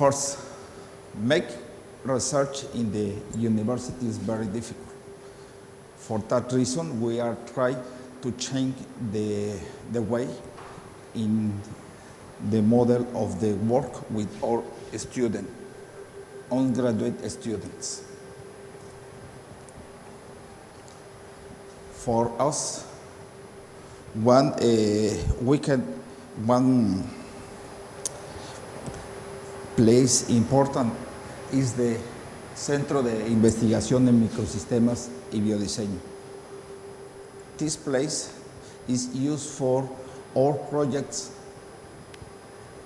First, make research in the university is very difficult. For that reason, we are trying to change the, the way in the model of the work with our students, undergraduate students. For us, one uh, we can one place important is the Centro de Investigación en Microsistemas y Biodiseño. This place is used for all projects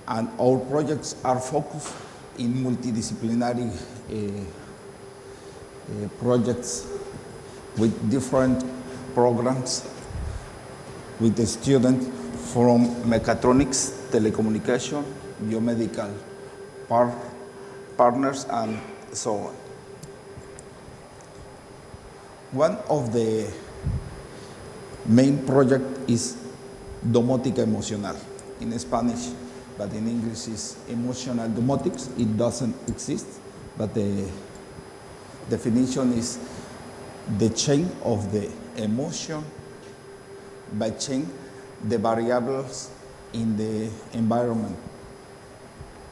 and our projects are focused in multidisciplinary uh, uh, projects with different programs with the students from mechatronics, telecommunication, biomedical par partners, and so on. One of the main project is domótica emocional in Spanish, but in English is emotional domotics. It doesn't exist, but the definition is the chain of the emotion by changing the variables in the environment.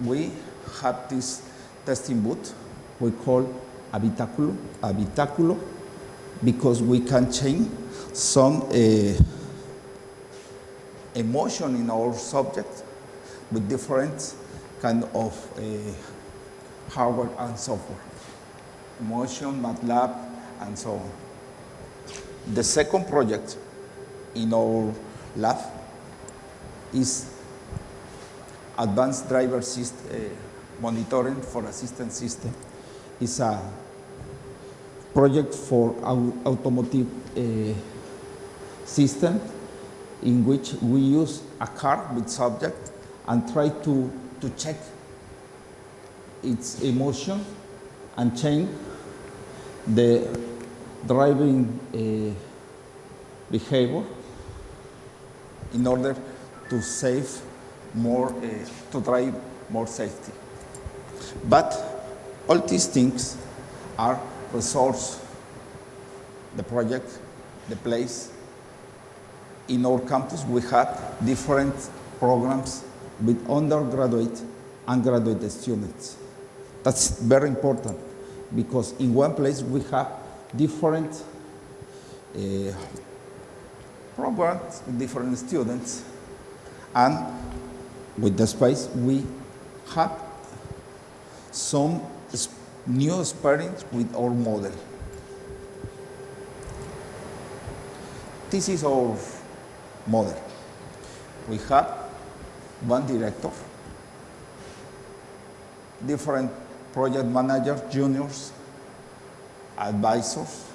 We have this testing booth we call habitaculo, habitaculo because we can change some uh, emotion in our subject with different kind of uh, hardware and software. Emotion, MATLAB, and so on. The second project in our lab is advanced driver system, uh, monitoring for assistance system. It's a project for our automotive uh, system in which we use a car with subject and try to, to check its emotion and change the driving uh, behavior in order to save more, uh, to drive more safety. But all these things are resource, the project, the place. In our campus, we have different programs with undergraduate and graduate students. That's very important because in one place we have different uh, programs different students and with the space we have some new experience with our model. This is our model. We have one director, different project managers, juniors, advisors,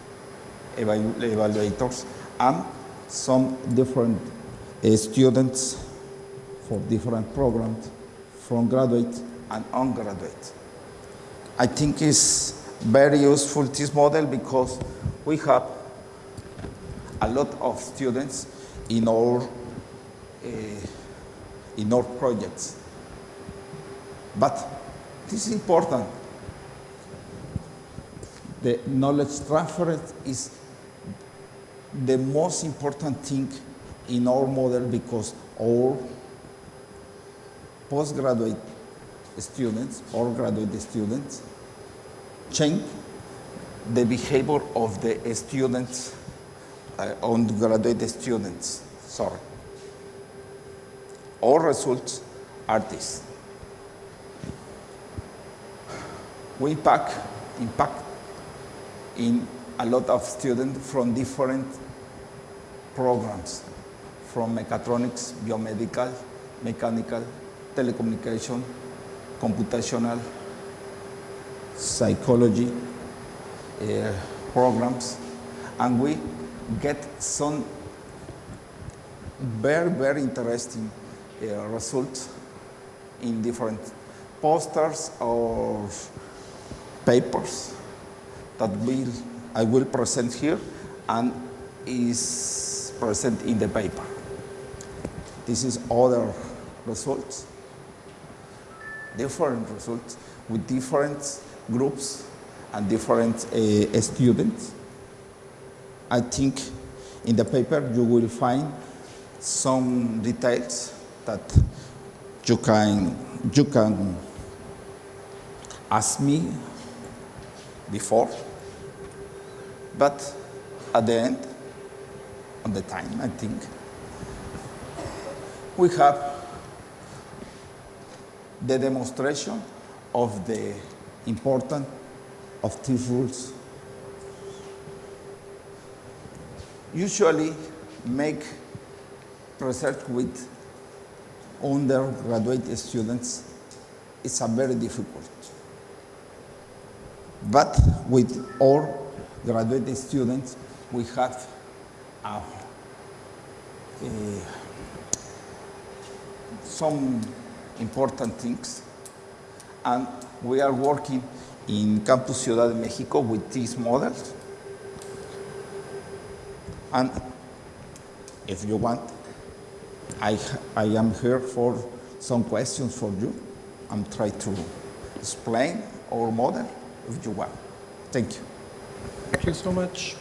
evalu evaluators, and some different uh, students for different programs from graduate and undergraduate. I think it's very useful this model because we have a lot of students in our uh, in our projects. But this is important. The knowledge transfer is the most important thing in our model because our postgraduate students or graduate students change the behavior of the students, uh, undergraduate students, sorry. Our results are this. We impact, impact in a lot of students from different programs, from mechatronics, biomedical, mechanical, telecommunication, computational, psychology uh, programs, and we get some very, very interesting uh, results in different posters or papers that will, I will present here and is present in the paper. This is other results. Different results with different groups and different uh, students. I think in the paper you will find some details that you can, you can ask me before, but at the end, on the time, I think, we have the demonstration of the importance of these rules. Usually make research with undergraduate students is a very difficult. But with all graduate students, we have a, a, some important things. And we are working in Campus Ciudad de Mexico with these models. And if you want, I, I am here for some questions for you. I'm trying to explain our model if you want. Thank you. Thank you so much.